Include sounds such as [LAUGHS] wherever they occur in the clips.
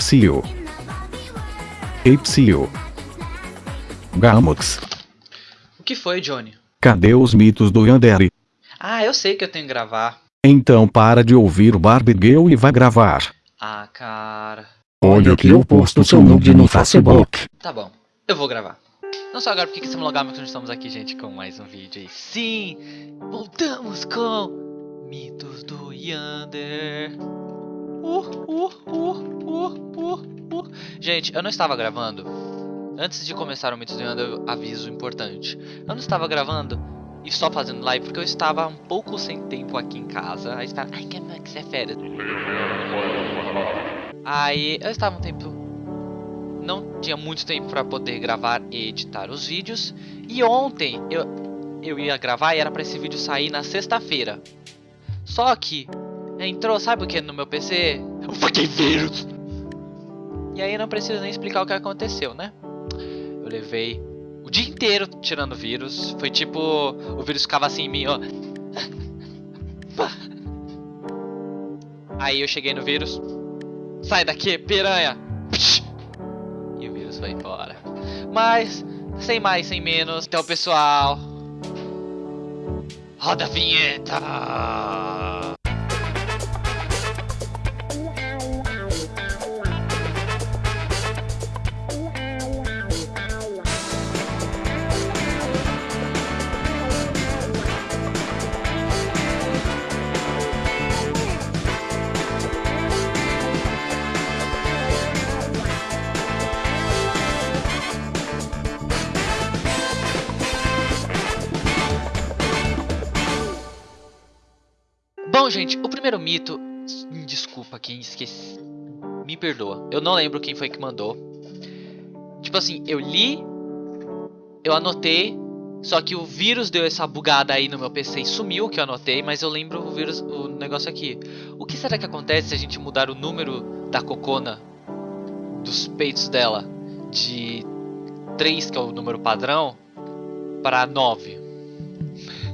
Psyu. Psyu. Gamox. O que foi, Johnny? Cadê os mitos do Yandere? Ah, eu sei que eu tenho que gravar. Então para de ouvir o Barbie Girl e vai gravar. Ah, cara. Olha que eu posto seu nude no Facebook. Tá bom, eu vou gravar. Não só agora porque que estamos logar, mas nós estamos aqui, gente, com mais um vídeo aí. Sim, voltamos com Mitos do Yander. Uh, uh, uh. Gente, eu não estava gravando. Antes de começar o Mitos do Yander, eu aviso importante. Eu não estava gravando e só fazendo live porque eu estava um pouco sem tempo aqui em casa. Aí estava, ai, que que é férias. Aí eu estava um tempo não tinha muito tempo para poder gravar e editar os vídeos. E ontem eu, eu ia gravar e era para esse vídeo sair na sexta-feira. Só que entrou, sabe o que no meu PC? O fucking vírus! E aí não preciso nem explicar o que aconteceu, né? Eu levei o dia inteiro tirando vírus. Foi tipo, o vírus ficava assim em mim, ó. Aí eu cheguei no vírus. Sai daqui, piranha! E o vírus foi embora. Mas, sem mais, sem menos. Então, pessoal. Roda a vinheta! Bom, gente, o primeiro mito. hum, Desculpa, quem esqueci. Me perdoa. Eu não lembro quem foi que mandou. Tipo assim, eu li. Eu anotei. Só que o vírus deu essa bugada aí no meu PC e sumiu que eu anotei. Mas eu lembro o vírus, o negócio aqui. O que será que acontece se a gente mudar o número da cocona? Dos peitos dela. De 3, que é o número padrão. Para 9.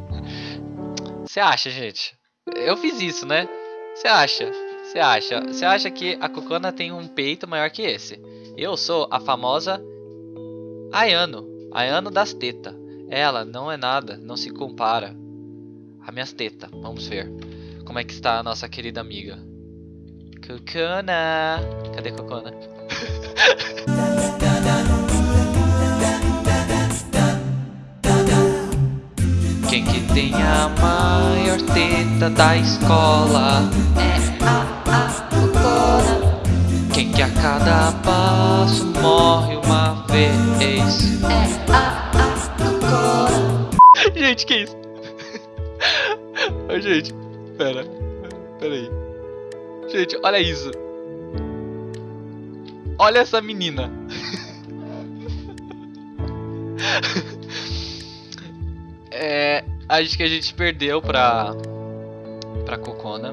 [LAUGHS] Você acha, gente? Eu fiz isso, né? Você acha? Você acha? Você acha que a Cocona tem um peito maior que esse? Eu sou a famosa Ayano, Ayano das tetas. Ela não é nada, não se compara a minhas tetas. Vamos ver como é que está a nossa querida amiga. Cocona, cadê Cocona? [LAUGHS] tem a maior teta da escola? É a, a Cocona. Quem que a cada passo morre uma vez? É a, a Cocona. Gente, que isso? Ô, gente, pera. Pera aí. Gente, olha isso. Olha essa menina. [LAUGHS] É, acho que a gente perdeu pra pra Cocona.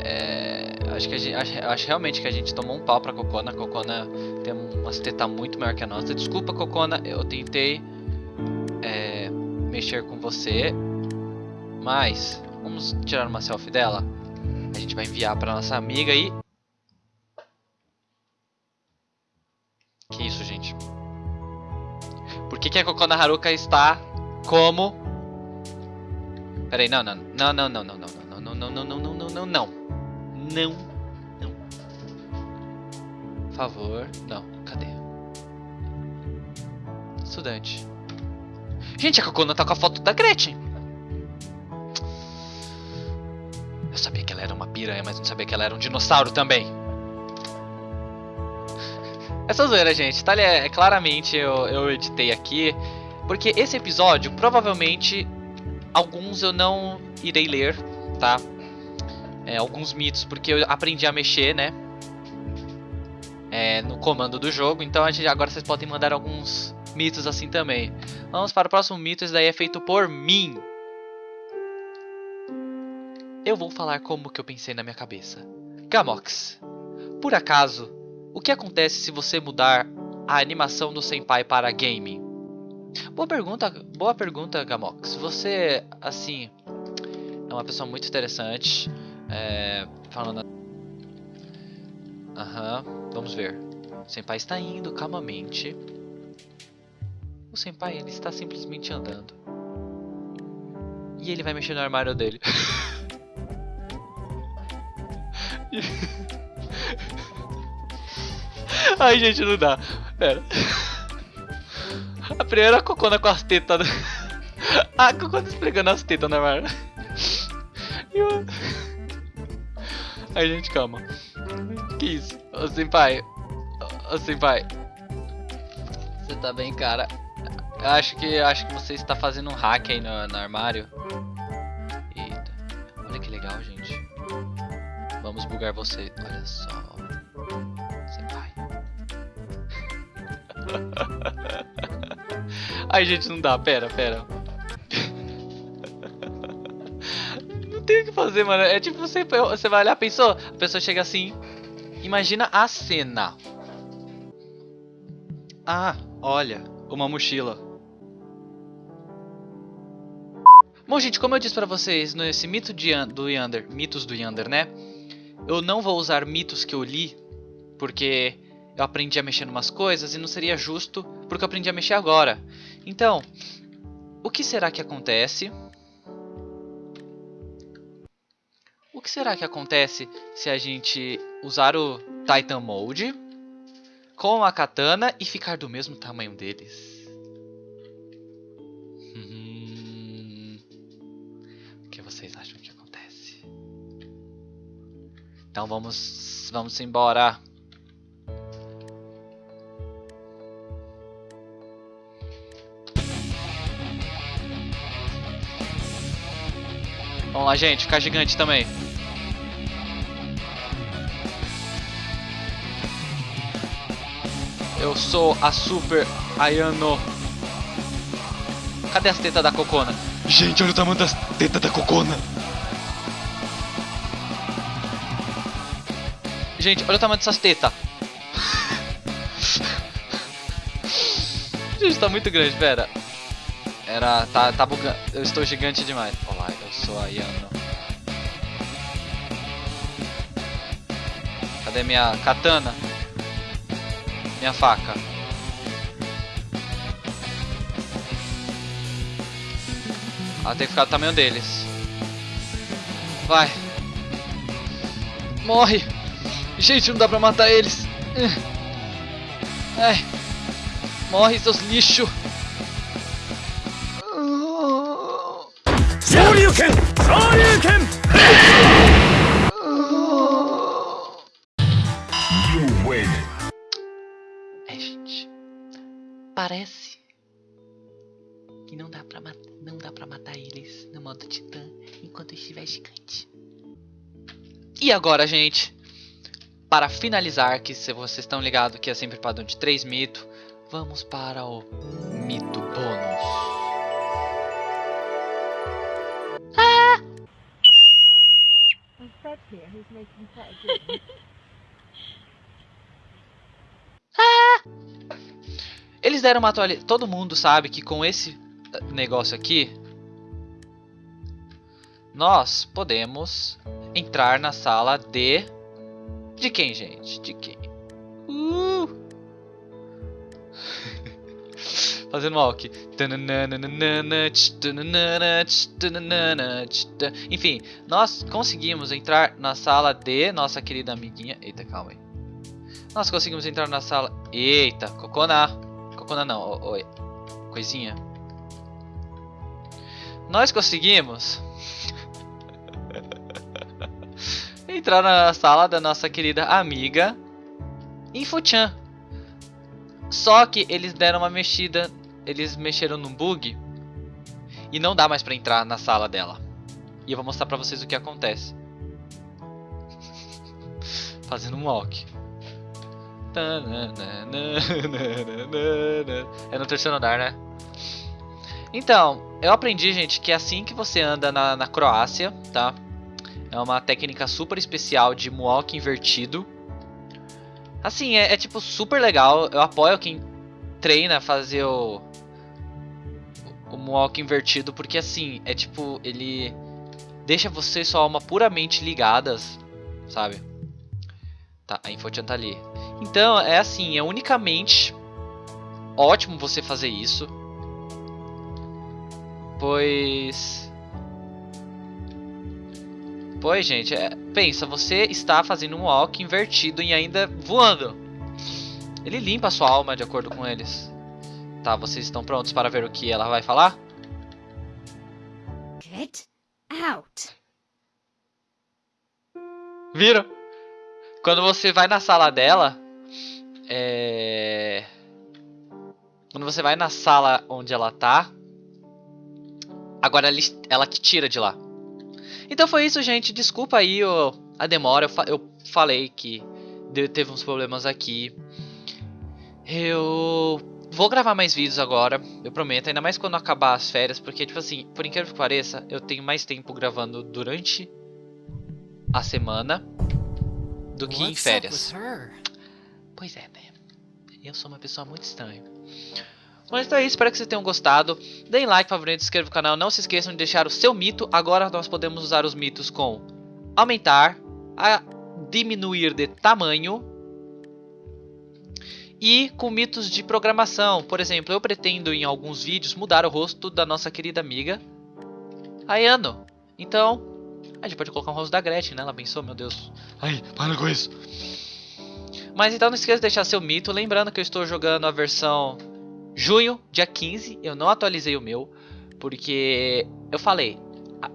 É, acho que a gente, acho, acho realmente que a gente tomou um pau pra Cocona. A Cocona tem umas tetas muito maior que a nossa. Desculpa, Cocona, eu tentei é, mexer com você, mas vamos tirar uma selfie dela. A gente vai enviar pra nossa amiga e que isso, gente? Por que, que a Kokona Haruka está como? Peraí, não, não, não, não, não, não, não, não, não, não, não, não, não, não, não, não, não, não. Por favor, não, cadê? Estudante. Gente, a Kokona tá com a foto da Gretchen. Eu sabia que ela era uma piranha, mas não sabia que ela era um dinossauro também. Essa zoeira, gente, tá? É, claramente eu, eu editei aqui. Porque esse episódio, provavelmente, alguns eu não irei ler, tá? É, alguns mitos, porque eu aprendi a mexer, né? É, no comando do jogo. Então a gente, agora vocês podem mandar alguns mitos assim também. Vamos para o próximo mito. Esse daí é feito por mim. Eu vou falar como que eu pensei na minha cabeça. Gamox, por acaso o que acontece se você mudar a animação do Senpai para game? Boa pergunta, boa pergunta, Gamox. Você, assim, é uma pessoa muito interessante. É, falando Aham, vamos ver. O Senpai está indo calmamente. O Senpai, ele está simplesmente andando. E ele vai mexer no armário dele. [LAUGHS] Ai, gente, não dá. Pera. A primeira cocona com as tetas. [LAUGHS] A cocona esfregando as tetas no armário. E o- Ai, gente, calma. Que isso? Ô, senpai. Ô, ô, senpai. Você tá bem, cara? Eu acho que acho que você está fazendo um hack aí no, no armário. Eita. Olha que legal, gente. Vamos bugar você. Olha só. Senpai. [LAUGHS] Ai, gente, não dá. Pera, pera. Não tem o que fazer, mano. É tipo você, você vai olhar, pensou? A pessoa chega assim. Imagina a cena. Ah, olha, uma mochila. Bom, gente, como eu disse pra vocês nesse mito de, do Yander, mitos do Yander, né? Eu não vou usar mitos que eu li, porque eu aprendi a mexer em umas coisas e não seria justo porque eu aprendi a mexer agora. Então, o que será que acontece? O que será que acontece se a gente usar o Titan Mode com a katana e ficar do mesmo tamanho deles? Hum, O que vocês acham que acontece? Então vamos, vamos embora. Vamos lá, gente, ficar gigante também. Eu sou a Super Ayano. Cadê as tetas da Cocona? Gente, olha o tamanho das tetas da Cocona. Gente, olha o tamanho dessas tetas. [LAUGHS] Gente, tá muito grande, pera. Era. Tá, tá bugando. Eu estou gigante demais. Olá, eu sou a Yano. Cadê minha katana? Minha faca. Ela tem que ficar do tamanho deles. Vai. Morre. Gente, não dá pra matar eles. Ai. Morre, seus lixos. Shoryuken! Shoryuken! You win. É, gente. Parece que não dá pra matar, não dá para matar eles no modo titã enquanto estiver gigante. E agora, gente, para finalizar, que se vocês estão ligados que é sempre padrão de 3 mitos, vamos para o mito bônus. Fred here, who's making quite a good Eles deram uma atualização. Todo mundo sabe que com esse eh, negócio aqui, nós podemos entrar na sala de. De quem, gente? De quem? Fazendo walk. Enfim, nós conseguimos entrar na sala de nossa querida amiguinha. Eita, calma aí. Nós conseguimos entrar na sala. Eita, Cocona. Cocona não, oi. Coisinha. Nós conseguimos [LAUGHS] entrar na sala da nossa querida amiga Infochan. Só que eles deram uma mexida, eles mexeram num bug e não dá mais pra entrar na sala dela. E eu vou mostrar pra vocês o que acontece. [LAUGHS] Fazendo um walk. É no terceiro andar, né? Então, eu aprendi, gente, que é assim que você anda na, na Croácia, tá? É uma técnica super especial de moonwalk invertido. Assim, é, é, tipo super legal. Eu apoio quem treina a fazer o, o moonwalk invertido, porque assim, é tipo, ele deixa você sua alma puramente ligadas, sabe? Tá, a Infochan tá ali. Então, é assim, é unicamente ótimo você fazer isso. Pois... Pois, gente, é... pensa, você está fazendo um walk invertido e ainda voando. Ele limpa a sua alma de acordo com eles. Tá, vocês estão prontos para ver o que ela vai falar? Get out. Viram? Quando você vai na sala dela, é... Quando você vai na sala onde ela tá, agora ela- te tira de lá. Então foi isso, gente. Desculpa aí a demora. Eu, fa- eu falei que teve uns problemas aqui. Eu vou gravar mais vídeos agora, eu prometo. Ainda mais quando acabar as férias, porque, tipo assim, por incrível que pareça, eu tenho mais tempo gravando durante a semana do que em férias. Pois é, né? Eu sou uma pessoa muito estranha. Mas então é isso, espero que vocês tenham gostado. Deem like, favorito, se inscrevam no canal. Não se esqueçam de deixar o seu mito. Agora nós podemos usar os mitos com aumentar, a diminuir de tamanho e com mitos de programação. Por exemplo, eu pretendo em alguns vídeos mudar o rosto da nossa querida amiga Ayano. Então, a gente pode colocar o rosto da Gretchen, né? Ela pensou, meu Deus. Ai, para com isso. Mas então não esqueça de deixar seu mito. Lembrando que eu estou jogando a versão junho, dia 15. Eu não atualizei o meu. Porque eu falei,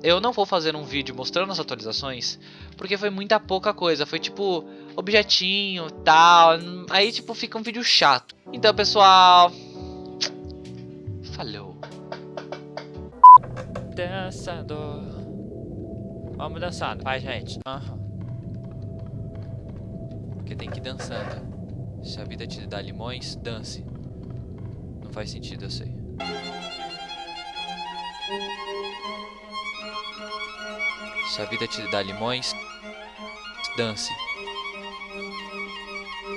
eu não vou fazer um vídeo mostrando as atualizações. Porque foi muita pouca coisa. Foi tipo, objetinho tal. Aí tipo, fica um vídeo chato. Então, pessoal. Falou. Dançando. Vamos dançando, vai gente. Aham. Porque tem que ir dançando. Se a vida te dá limões, dance. Não faz sentido, eu sei. Se a vida te dá limões, dance.